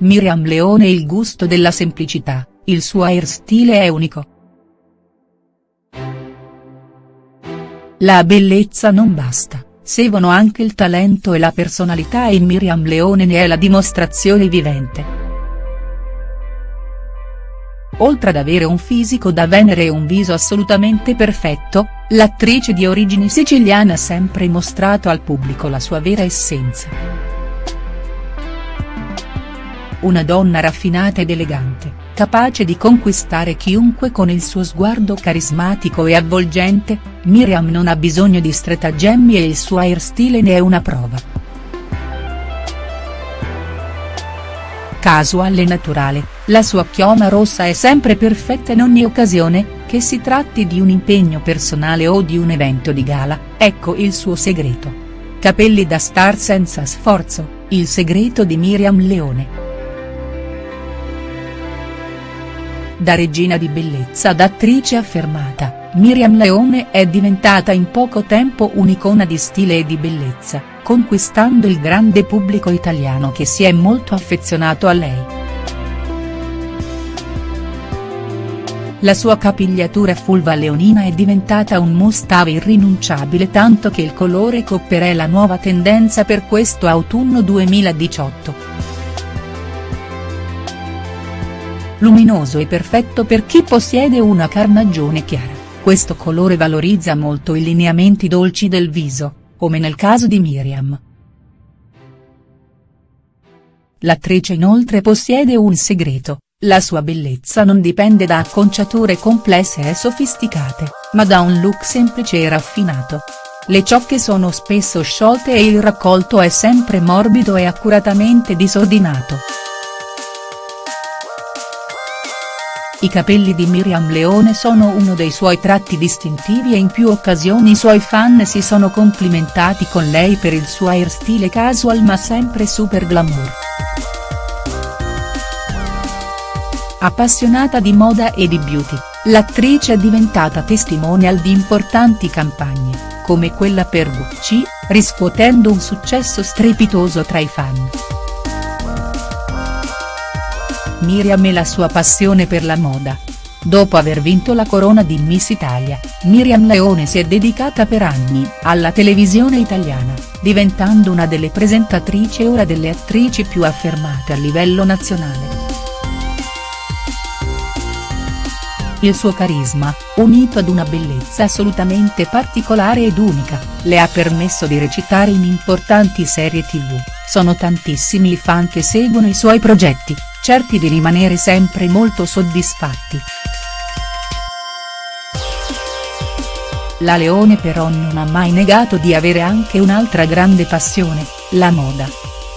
Miriam Leone il gusto della semplicità, il suo airstyle è unico. La bellezza non basta, servono anche il talento e la personalità e Miriam Leone ne è la dimostrazione vivente. Oltre ad avere un fisico da Venere e un viso assolutamente perfetto, l'attrice di origini siciliane ha sempre mostrato al pubblico la sua vera essenza. Una donna raffinata ed elegante, capace di conquistare chiunque con il suo sguardo carismatico e avvolgente, Miriam non ha bisogno di stratagemmi e il suo airstyle ne è una prova. casual e naturale, la sua chioma rossa è sempre perfetta in ogni occasione, che si tratti di un impegno personale o di un evento di gala, ecco il suo segreto. Capelli da star senza sforzo, il segreto di Miriam Leone. Da regina di bellezza ad attrice affermata, Miriam Leone è diventata in poco tempo un'icona di stile e di bellezza, conquistando il grande pubblico italiano che si è molto affezionato a lei. La sua capigliatura fulva leonina è diventata un must-have irrinunciabile tanto che il colore copper è la nuova tendenza per questo autunno 2018. Luminoso e perfetto per chi possiede una carnagione chiara, questo colore valorizza molto i lineamenti dolci del viso, come nel caso di Miriam. L'attrice inoltre possiede un segreto, la sua bellezza non dipende da acconciature complesse e sofisticate, ma da un look semplice e raffinato. Le ciocche sono spesso sciolte e il raccolto è sempre morbido e accuratamente disordinato. I capelli di Miriam Leone sono uno dei suoi tratti distintivi e in più occasioni i suoi fan si sono complimentati con lei per il suo airstyle casual ma sempre super glamour. Appassionata di moda e di beauty, l'attrice è diventata testimonial di importanti campagne, come quella per Gucci, riscuotendo un successo strepitoso tra i fan. Miriam e la sua passione per la moda. Dopo aver vinto la corona di Miss Italia, Miriam Leone si è dedicata per anni alla televisione italiana, diventando una delle presentatrici e ora delle attrici più affermate a livello nazionale. Il suo carisma, unito ad una bellezza assolutamente particolare ed unica, le ha permesso di recitare in importanti serie tv, sono tantissimi i fan che seguono i suoi progetti, certi di rimanere sempre molto soddisfatti. La Leone però non ha mai negato di avere anche un'altra grande passione, la moda.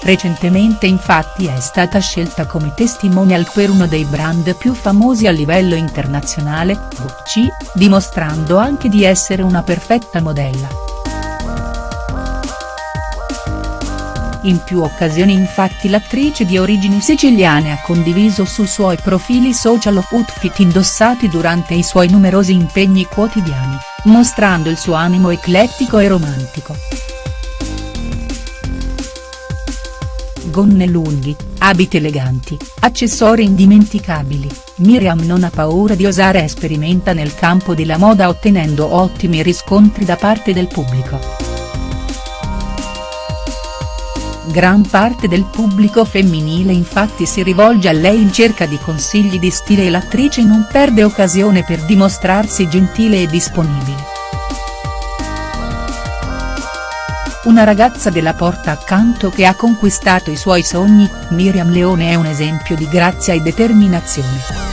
Recentemente infatti è stata scelta come testimonial per uno dei brand più famosi a livello internazionale, Gucci, dimostrando anche di essere una perfetta modella. In più occasioni infatti l'attrice di origini siciliane ha condiviso sui suoi profili social outfit indossati durante i suoi numerosi impegni quotidiani, mostrando il suo animo eclettico e romantico. Gonne lunghi, abiti eleganti, accessori indimenticabili, Miriam non ha paura di osare e sperimenta nel campo della moda ottenendo ottimi riscontri da parte del pubblico. Gran parte del pubblico femminile infatti si rivolge a lei in cerca di consigli di stile e l'attrice non perde occasione per dimostrarsi gentile e disponibile. Una ragazza della porta accanto che ha conquistato i suoi sogni, Miriam Leone è un esempio di grazia e determinazione.